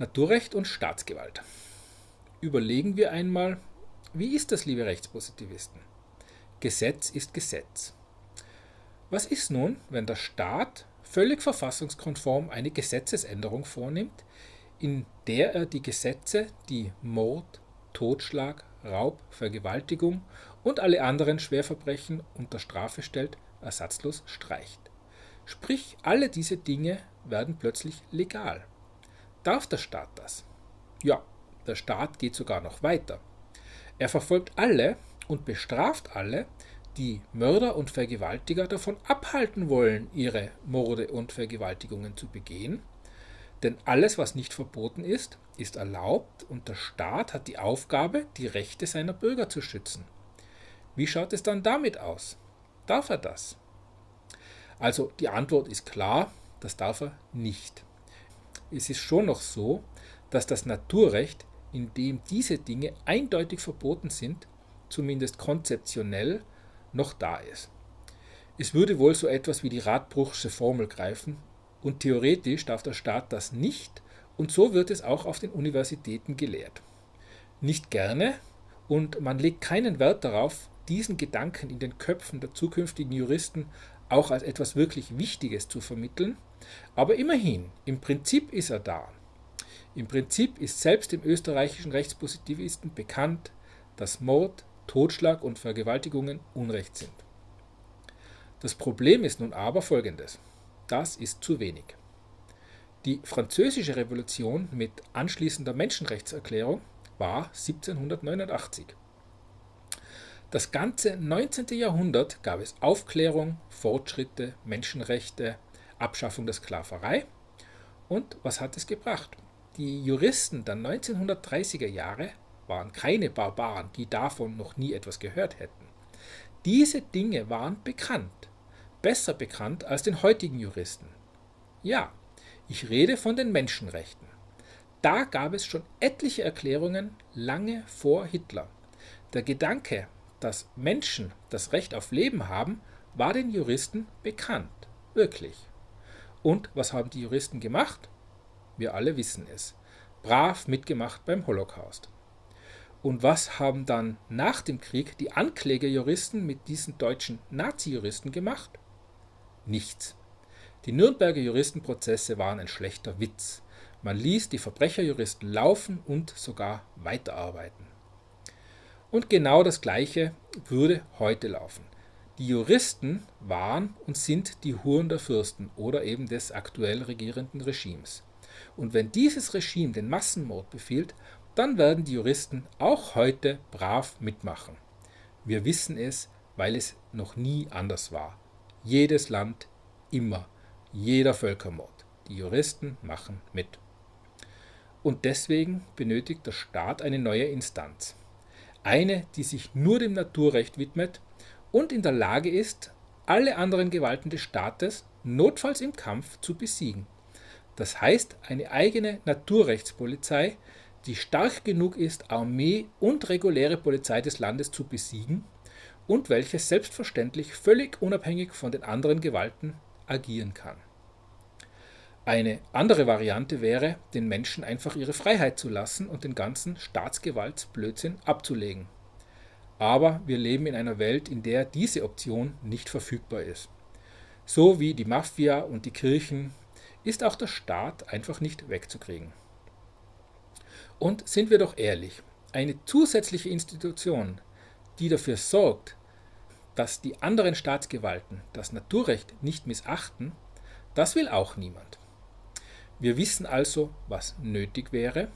Naturrecht und Staatsgewalt. Überlegen wir einmal, wie ist das, liebe Rechtspositivisten? Gesetz ist Gesetz. Was ist nun, wenn der Staat völlig verfassungskonform eine Gesetzesänderung vornimmt, in der er die Gesetze, die Mord, Totschlag, Raub, Vergewaltigung und alle anderen Schwerverbrechen unter Strafe stellt, ersatzlos streicht. Sprich, alle diese Dinge werden plötzlich legal. Darf der Staat das? Ja, der Staat geht sogar noch weiter. Er verfolgt alle und bestraft alle, die Mörder und Vergewaltiger davon abhalten wollen, ihre Morde und Vergewaltigungen zu begehen. Denn alles, was nicht verboten ist, ist erlaubt und der Staat hat die Aufgabe, die Rechte seiner Bürger zu schützen. Wie schaut es dann damit aus? Darf er das? Also die Antwort ist klar, das darf er nicht. Es ist schon noch so, dass das Naturrecht, in dem diese Dinge eindeutig verboten sind, zumindest konzeptionell, noch da ist. Es würde wohl so etwas wie die Radbruchsche Formel greifen und theoretisch darf der Staat das nicht und so wird es auch auf den Universitäten gelehrt. Nicht gerne und man legt keinen Wert darauf, diesen Gedanken in den Köpfen der zukünftigen Juristen auch als etwas wirklich Wichtiges zu vermitteln, aber immerhin, im Prinzip ist er da. Im Prinzip ist selbst dem österreichischen Rechtspositivisten bekannt, dass Mord, Totschlag und Vergewaltigungen Unrecht sind. Das Problem ist nun aber folgendes. Das ist zu wenig. Die französische Revolution mit anschließender Menschenrechtserklärung war 1789. Das ganze 19. Jahrhundert gab es Aufklärung, Fortschritte, Menschenrechte, Abschaffung der Sklaverei. Und was hat es gebracht? Die Juristen der 1930er Jahre waren keine Barbaren, die davon noch nie etwas gehört hätten. Diese Dinge waren bekannt, besser bekannt als den heutigen Juristen. Ja, ich rede von den Menschenrechten. Da gab es schon etliche Erklärungen lange vor Hitler. Der Gedanke, dass Menschen das Recht auf Leben haben, war den Juristen bekannt. Wirklich. Und was haben die Juristen gemacht? Wir alle wissen es. Brav mitgemacht beim Holocaust. Und was haben dann nach dem Krieg die Anklägerjuristen mit diesen deutschen Nazi-Juristen gemacht? Nichts. Die Nürnberger Juristenprozesse waren ein schlechter Witz. Man ließ die Verbrecherjuristen laufen und sogar weiterarbeiten. Und genau das Gleiche würde heute laufen. Die Juristen waren und sind die Huren der Fürsten oder eben des aktuell regierenden Regimes. Und wenn dieses Regime den Massenmord befiehlt, dann werden die Juristen auch heute brav mitmachen. Wir wissen es, weil es noch nie anders war. Jedes Land, immer, jeder Völkermord. Die Juristen machen mit. Und deswegen benötigt der Staat eine neue Instanz eine, die sich nur dem Naturrecht widmet und in der Lage ist, alle anderen Gewalten des Staates notfalls im Kampf zu besiegen. Das heißt eine eigene Naturrechtspolizei, die stark genug ist, Armee und reguläre Polizei des Landes zu besiegen und welche selbstverständlich völlig unabhängig von den anderen Gewalten agieren kann. Eine andere Variante wäre, den Menschen einfach ihre Freiheit zu lassen und den ganzen Staatsgewaltsblödsinn abzulegen. Aber wir leben in einer Welt, in der diese Option nicht verfügbar ist. So wie die Mafia und die Kirchen ist auch der Staat einfach nicht wegzukriegen. Und sind wir doch ehrlich, eine zusätzliche Institution, die dafür sorgt, dass die anderen Staatsgewalten das Naturrecht nicht missachten, das will auch niemand. Wir wissen also, was nötig wäre.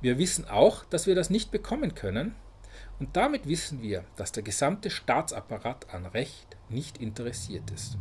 Wir wissen auch, dass wir das nicht bekommen können. Und damit wissen wir, dass der gesamte Staatsapparat an Recht nicht interessiert ist.